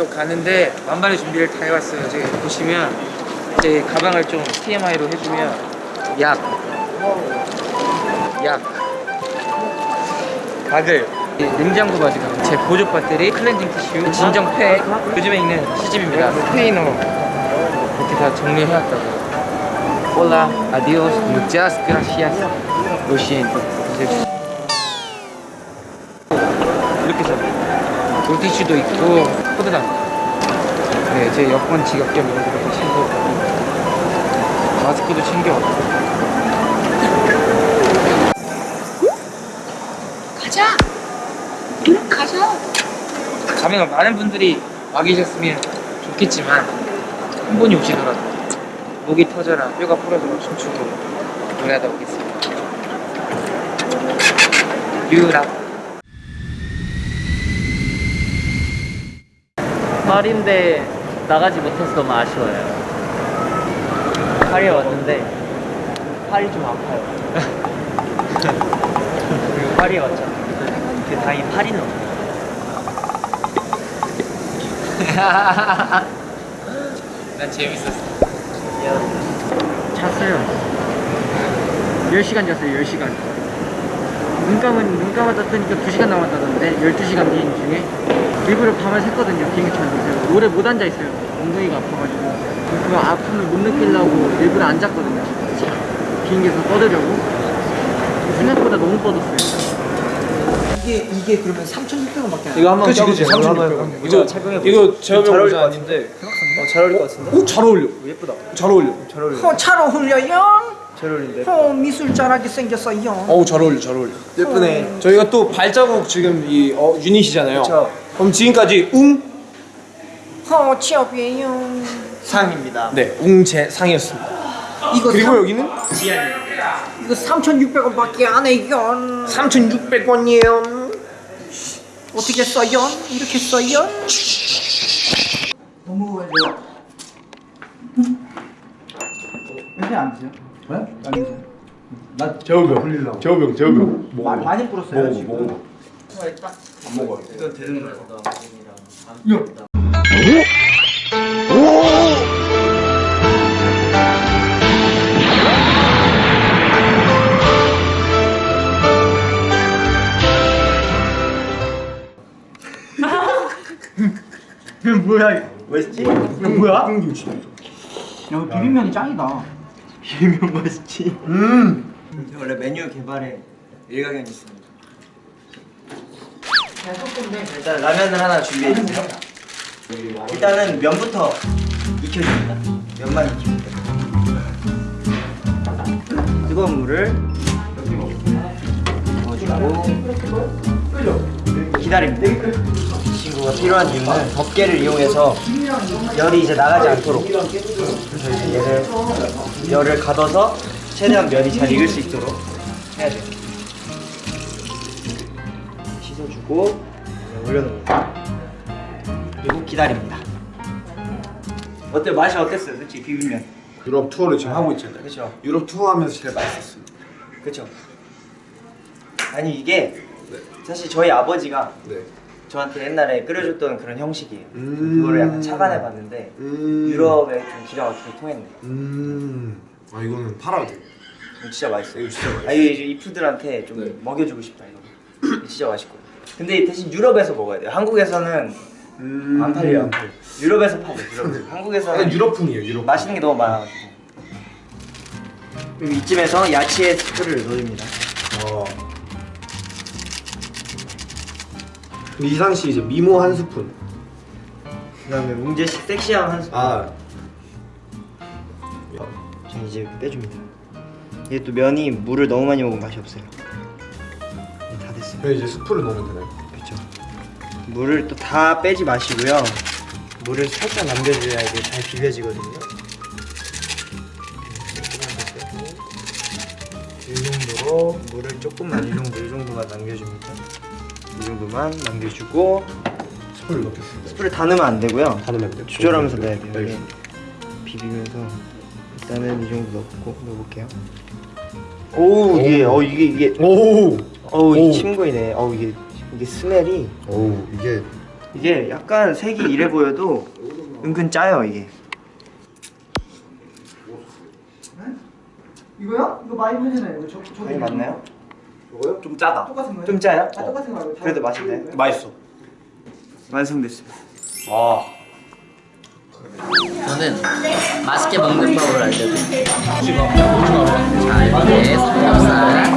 이제 유럽 가는데 만반의 준비를 다 해왔어요. 저기 보시면 제 가방을 좀 TMI로 해주면 약, 약, 이 냉장고 바지가 제 보조 배터리, 클렌징 티슈, 진정 팩, 요즘에 있는 시집입니다. 스페인어 이렇게 다 정리해왔다고. Hola, adiós, muchas gracias, lo siento. 이제 이렇게 써. 물티슈도 있고 포드당. 네, 제 여권 지갑 겸 이런 것도 챙겨. 마스크도 챙겨. 가자. 가자. 가면 많은 분들이 와 계셨으면 좋겠지만 한 분이 오시더라도 목이 터져라 뼈가 부러져라 춤추고 노래하다 오겠습니다. 유라. 파리인데 나가지 못해서 너무 아쉬워요. 파리에 왔는데 팔이 좀 아파요. 그리고 파리에 왔잖아. 그 다행히 파리는. 난 재밌었어. 잤어요 10시간 잤어요 10시간 눈 감은 눈 감았다 뜨니까 2시간 남았다던데 12시간 비행 중에 일부러 밤을 샜거든요 비행기 타면서 오래 못 앉아 있어요 엉덩이가 아파가지고 그 아픔을 못 느끼려고 일부러 안 잤거든요 비행기에서 뻗으려고 생각보다 너무 뻗었어요 이게 이게 그러면 3,600원 밖에 안 이거 한번 그치, 그치, 껴보세요. 3600원. 이거 착용해 이거 제가 잘 어울릴 것것 같은데. 어, 잘 어울릴 것 같은데. 오, 잘 어울려. 예쁘다. 잘 어울려. 잘 어울려. 어, 잘 어울려요. 잘 어울린데. 어, 미술자라게 생겼어요. 어우, 잘 어울려, 잘 어울려. 예쁘네. 저희가 또 발자국 지금 이 어, 유닛이잖아요. 그쵸. 그럼 지금까지 웅 어, 취업이에요. 상입니다. 네, 웅재상이었습니다. 이거 그리고 삼- 여기는 이거 3,600원 밖에 안 해요. 3,600원이에요. 어떻게 써요? 이렇게 써요? 너무 어려워. 왜안 드세요? 왜? 안 드세요? 나. 흘리려고. 재호병, 재호병. 마, 많이 불었어요 먹어, 지금. 먹어. 안 먹어요. 이건 되는 거다. 이거 뭐야 이거? 맛있지? 이거 뭐야? 콩김치. 야 이거 비빔면이 짱이다 비빔면 맛있지? 음. 원래 메뉴 개발에 일가견이 있습니다. 일단 라면을 하나 준비해 주세요. 일단은 면부터 익혀줍니다. 면만 익힙니다. 뜨거운 물을 넣어주고 기다립니다. 이 친구가 필요한 이유는 덮개를 이용해서 열이 이제 나가지 않도록 그래서 이제 얘를 열을 가둬서 최대한 면이 잘 익을 수 있도록 해야 돼요. 이제 올려놓습니다. 그리고 기다립니다. 어때 맛이 어땠어요, 솔직히 비빔면? 유럽 투어를 지금 하고 있잖아요. 그렇죠, 유럽 투어 하면서 제일 맛있었어요. 그렇죠. 아니 이게 사실 저희 아버지가 네. 저한테 옛날에 끓여줬던 그런 형식이에요. 음. 그거를 약간 착안해봤는데 음. 유럽에 좀 기가 막히게 통했네. 음. 아, 이거는 팔아도 돼. 진짜 맛있어요. 이거 진짜 맛있어. 아 이거 이제 이푸들한테 좀 네. 먹여주고 싶다. 이거 진짜 맛있고. 근데 대신 유럽에서 먹어야 돼요. 한국에서는 음. 안 팔려요. 안 팔려. 유럽에서 팔려. 유럽. 한국에서는 유럽풍이에요, 유럽. 맛있는 게 너무 많아가지고. 그리고 이쯤에서 야채 스프를 넣어줍니다. 어. 이상 씨 이제 미모 한 스푼. 그다음에 씨 섹시한 한 스푼. 아, 전 이제 빼줍니다. 이게 또 면이 물을 너무 많이 먹으면 맛이 없어요. 네, 이제 스프를 넣으면 되나요? 그렇죠. 물을 또 다 빼지 마시고요. 물을 살짝 남겨줘야 이게 잘 비벼지거든요. 이 정도로 물을 조금만 이 정도 이 정도만 남겨줍니다. 이 정도만 남겨주고 스프를 넣겠습니다. 스프를 다 넣으면 안 되고요. 다 넣으면 돼요? 조절하면서 넣어야 돼요. 알겠습니다. 비비면서 일단은 이 정도 넣고 넣어볼게요. 오 이게 어 이게 이게 오! 어우 오. 이 침고이네. 어우 이게 이게 스멜이 오, 이게 이게 약간 색이 이래 보여도 은근 짜요 이게 이거요? 이거 많이 팔잖아요. 이거 저, 저 이게 맞나요? 이거요? 좀 짜다. 똑같은 거예요? 좀 짜요? 아, 똑같은 거 말고. 다- 그래도 맛있네 맛있어. 완성됐어요 와. 저는 맛있게 먹는 법을 알려드릴게요. 자, 이렇게 삼겹살,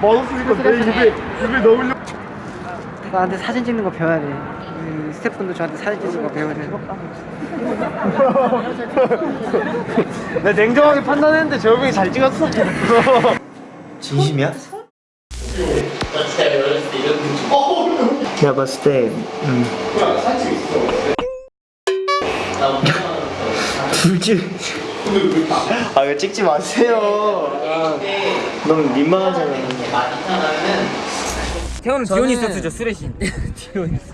맛없으니까 내 입에 입에 넣으려. 나한테 사진 찍는 거 배워야 돼. 그 스태프분도 저한테 사진 찍는 거 배워야 돼. 나 냉정하게 판단했는데 재호형이 잘 찍었어. 진심이야? 제가 봤을 때 음. 둘째 아 이거 찍지 마세요 너무 민망하잖아요 태호는 디오니소스죠 술의 신 디오니소스.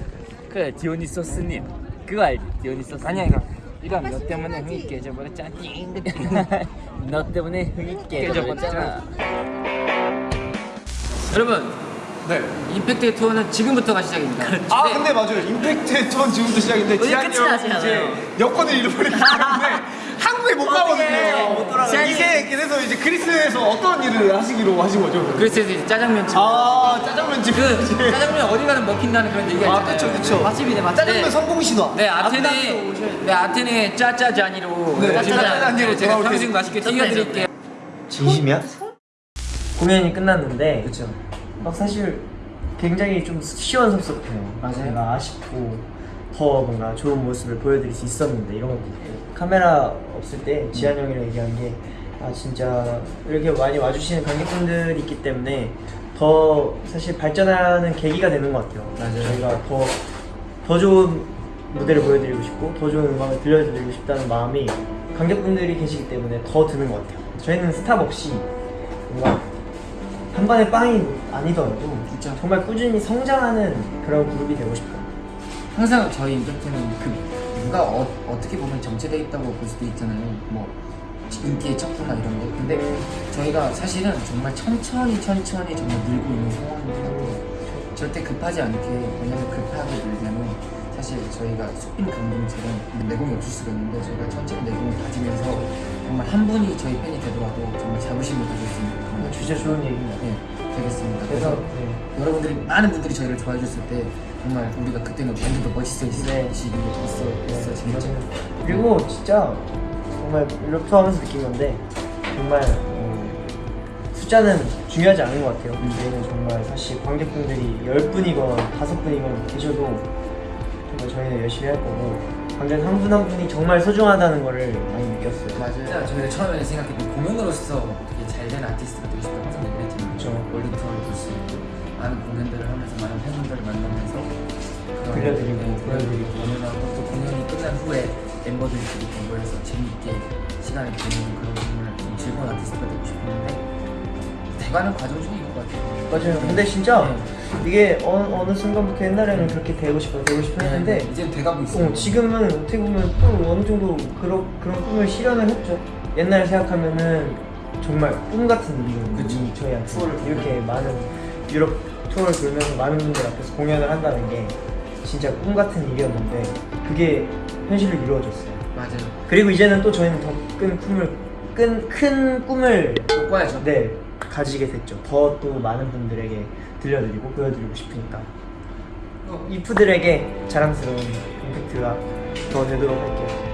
그래, 디오니소스님. 그거 알지? 디오니소스. 아니야 이거 이런 너 때문에 흥이 깨져버렸잖아 너 때문에 흥이 깨져버렸잖아. 여러분 네. 임팩트 투어는 지금부터가 시작입니다 아 근데 맞아요. 임팩트 투어 지금부터 시작인데 형이 이제. 여권을 잃어버렸기 때문에 못 가거든요. 이제 그래서 이제 그리스에서 어떤 일을 하시기로 하신 거죠? 그래서 이제 짜장면집 아 짜장면집. 그 짜장면 어디 가든 먹힌다는 그런 얘기가 아 있잖아요 그쵸 그쵸. 맛집이네 맛집 짜장면 성공 신화. 네 아테네 네 아테네 짜짜잔이로 네, 오시면 짜짜잔이로 네, 제가 돌아올 탕수육 때- 맛있게 튀겨드릴게요 진심이야? 공연이 끝났는데 그쵸. 막 사실 굉장히 좀 시원섭섭해요. 맞아요. 제가 아쉽고 더 뭔가 좋은 모습을 보여드릴 수 있었는데 이런 것도 카메라 없을 때 지한 형이랑 얘기한 게 아 진짜 이렇게 많이 와주시는 관객분들이 있기 때문에 더 사실 발전하는 계기가 되는 것 같아요. 맞아요. 저희가 더 더 좋은 무대를 보여드리고 싶고 더 좋은 음악을 들려드리고 싶다는 마음이 관객분들이 계시기 때문에 더 드는 것 같아요. 저희는 스탑 없이 뭔가 한 번에 빵이 아니더라도 정말 꾸준히 성장하는 그런 그룹이 되고 싶어요. 항상 저희 임팩트는 그 누가 어, 어떻게 보면 정체돼 있다고 볼 수도 있잖아요. 뭐 인기의 척도나 이런 게 근데 저희가 사실은 정말 천천히 천천히 정말 늘고 있는 상황이고 절대 급하지 않게 왜냐면 급하게 늘면 사실 저희가 쑥빈 감독처럼 내공이 없을 수가 있는데 저희가 천천히 내공을 가지면서 정말 한 분이 저희 팬이 되더라도 정말 자부심을 가질 수 있는 진짜 좋은 것같 네, 되겠습니다. 그래서 네. 여러분들이 많은 분들이 저희를 좋아해 줬을 때 정말 우리가 그때는 완전 더 멋있어지고 네. 있어 있어 재밌죠. 그리고 진짜 정말 이렇게 하면서 느낀 건데 정말 어, 숫자는 중요하지 않은 것 같아요. 저희는 정말 사실 관객분들이 10분이건 5분이건 계셔도 정말 저희는 열심히 할 거고 관객 한분 한 분이 정말 소중하다는 거를 많이 느꼈어요. 맞아요. 저희가 처음에는 생각했던 공연으로서 되게 잘 된 아티스트가 되고 싶다고 했지만 투어를 볼수 있고 많은 공연들을 하면서 많은 팬분들을 만나면서 들려드리고, 네, 보여드리고. 공연하고 또 공연이 끝난 후에 멤버들끼리 모여서 재미있게 시간을 보내는 그런 정말 좀 즐거운 아티스트가 되고 싶었는데 돼가는 과정 있는 것 같아요. 맞아요. 근데 진짜 이게 어느, 어느 순간부터 옛날에는 그렇게 되고 싶어 되고 싶어 했는데 이제 돼가고 있어요. 어, 지금은 어떻게 보면 또 어느 정도 그런 그런 꿈을 실현을 했죠. 옛날 생각하면은 정말 꿈 같은 일이거든요. 이 저희한테 이렇게 많은 유럽 투어를 돌면서 많은 분들 앞에서 공연을 한다는 게 진짜 꿈 같은 일이었는데 그게 현실로 이루어졌어요. 맞아요. 그리고 이제는 또 저희는 더 큰 꿈을 큰, 큰 꿈을 꿔야죠. 네 가지게 됐죠. 더 또 많은 분들에게 들려드리고 보여드리고 싶으니까 이프들에게 자랑스러운 임팩트가 더 되도록 할게요.